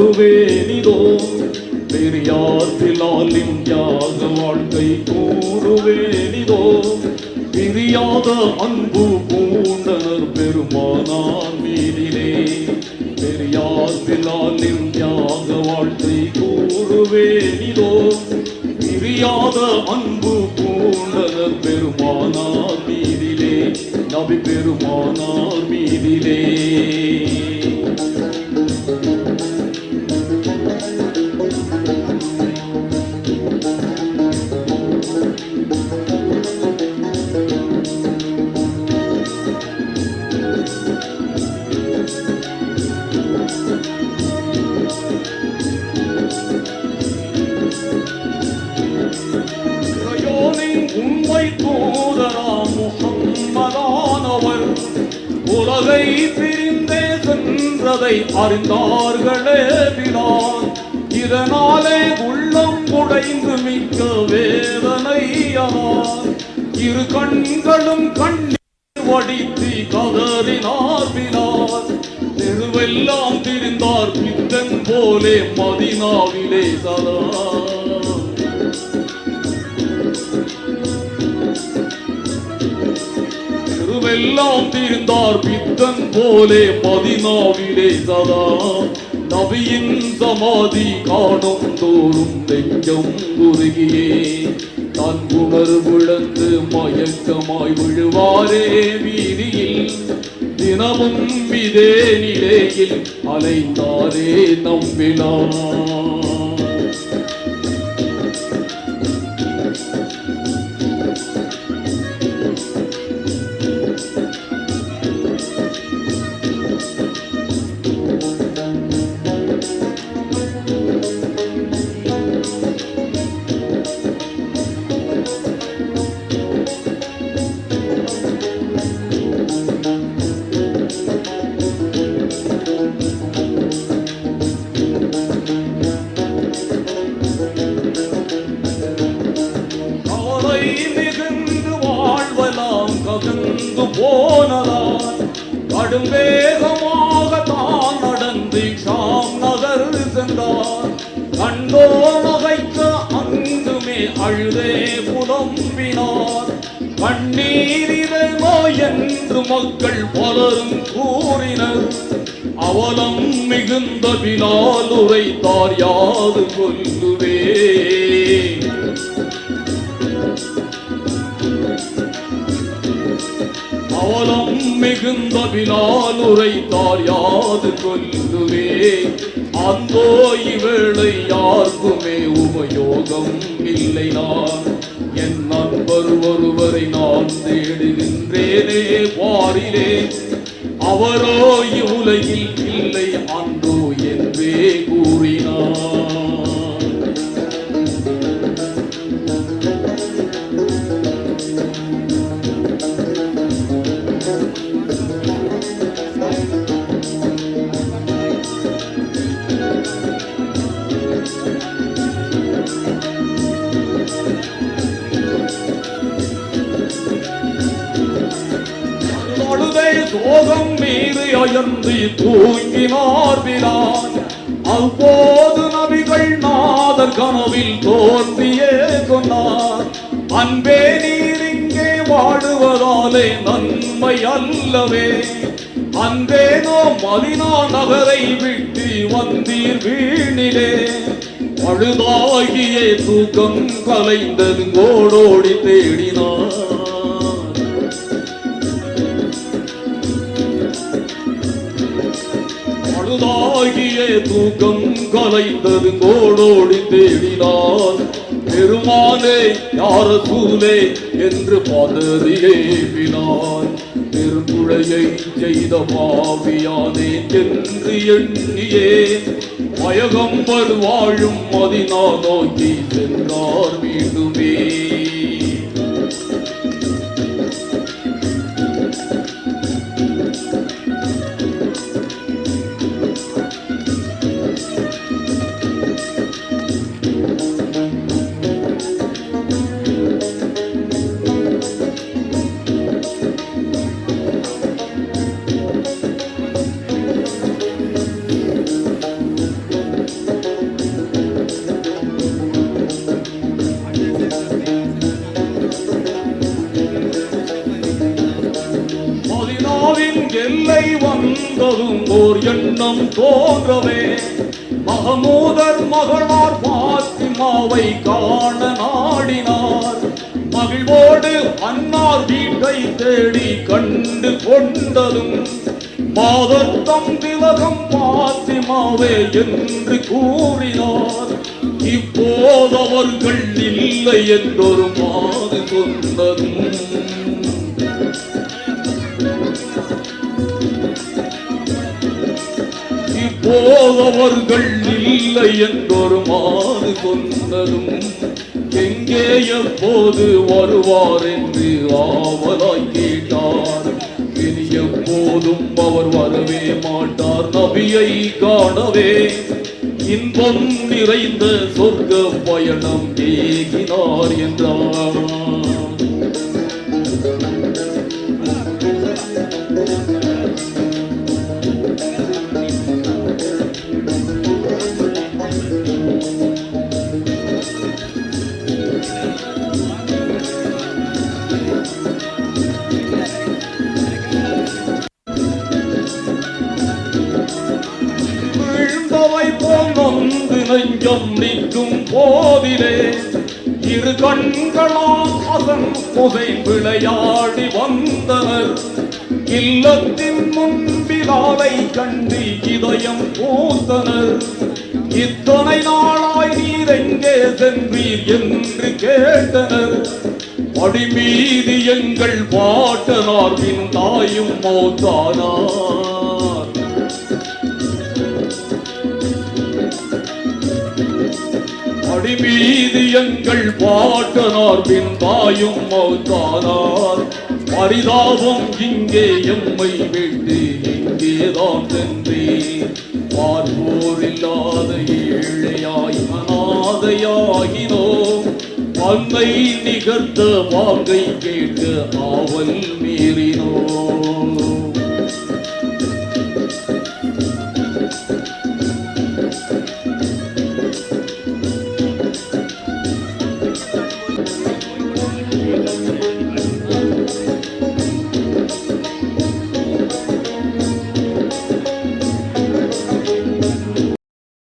கூறுவேனிதோ பெரியார்த்திலால் யாக வாழ்க்கை கூறுவேனிதோ பிரியாத அன்பு பூண்டனர் பெருமானார் மீதிலே பெரியார்த்திலால் யாக வாழ்க்கை கூறுவேனிதோ பிரியாத அன்பு பூண்டனர் பெருமானார் மீதிலே நபி பெருமானார் மீதிலே உண்மை தூதராம் முகம்மதானவர் உலகை பிரிந்தே சென்றதை அறிந்தார்களே பிலால் இதனாலே உள்ளம் உடைந்து மிக்க வேதனையார் இரு கண்களும் கண்ணீர் வடித்து கதறினார் பிலால் தெருவெல்லாம் திரிந்தார் பித்தன் போலே மதினாவிலே சதா தெருவெல்லாம் திரிந்தார் பித்தன் போலே மதினாவிலே சதா நபியின் சமாதி காணும் தோறும் நெஞ்சம் உருகியே தன் உணர்விழந்து மயக்கமாய் விழுவாரே வீதியில். தினமும் இதே நிலையில் அலைந்தாரே நம்பினார் கவலை மிகுந்து வாழ்வலாம் ககந்து போனதால் கடும் வேகமாக தான் நடந்து ஷாம் நகர் சென்றார். கண்டோ நகைக்க அங்குமே அழுதே புலம்பினார். கண்ணீரிரோ என்று மக்கள் பலரும் கூறினர். அவலம் மிகுந்த பிலால் உரைத்தார் யாது கொல்லுவே? அவலம் மிகுந்த பிலால் உரைத்தார் யாது கொல்லுவே அந்தோ இவளை யாருக்குமே உபயோகம் இல்லை நான். என் நண்பர் ஒருவரை நான் தேடுகின்றேனே பாரிலே அவரோ இவ்வுலகில் இல்லை அன்றோ என்பே கூறு அயர்ந்து தூங்கினார் பிரான். அவ்வோது நபிகள் நாதர் கனவில் தோன்றியே சொன்னார் அன்பே நீர் இங்கே வாழுவதாலே நன்மை அல்லவே. அன்பே நாம் மதினா நகரை விட்டு வந்தீர் வீணிலே. அழுதாகியே தூக்கம் கலைந்தது கோடோடி தேடினார். அழுதாகிய தூக்கம் கலைந்தது கோடோடி தேடினான் பெருமானே யார சூலே என்று பதறியே வினான் பெருங்குழையை செய்த பாவியானே என்று எண்ணியே. பயகம்பர் வாழும் மதினா நோக்கி சென்றார் மீண்டுமே வந்ததும் ஓர் எண்ணம் தோன்றவே. மகமூதர் மகளார் பாத்திமாவை காண நாடினார். மகிழ்வோடு அன்னார் வீட்டை தேடி கண்டு கொண்டதும் மாதத்தம் திலகம் பாத்திமாவே என்று கூறினார். இப்போது அவர்கள் இல்லை என்றொரு மாது சொன்னதும் இப்போது இல்லை என்றொரு மாறு சொன்னதும் எங்கே எப்போது வருவார் என்று ஆவலாய் கேட்டார். இனி எப்போதும் அவர் வரவே மாட்டார். நபியை காணவே இன்பம் நிறைந்த சொர்க்க பயணம் ஏகினார் என்றார். நெஞ்சம் நிற்கும் போதிலே இரு கண்களால் அசன் புகை விளையாடி வந்தனர். இல்லத்தின் முன்பிலாவை கண்டு இதயம் பூத்தனர். இத்தனை நாளாய் நீர் எங்கே சென்றீர் என்று கேட்டனர். அடிமீது எங்கள் பாட்டனார் பின் தாயும் மோத்தானார். எங்கள் பாட்டனார் பின் தாயும் மௌத்தானார். பரிதாபம் இங்கே எம்மை விட்டு இங்கேதான் சென்றேன். பார்ப்போர் இல்லாத ஏழையாய் அனாதையாகினோம். பங்கை நிகழ்த்த வாங்கை கேட்டு ஆவல் மீறினோம்.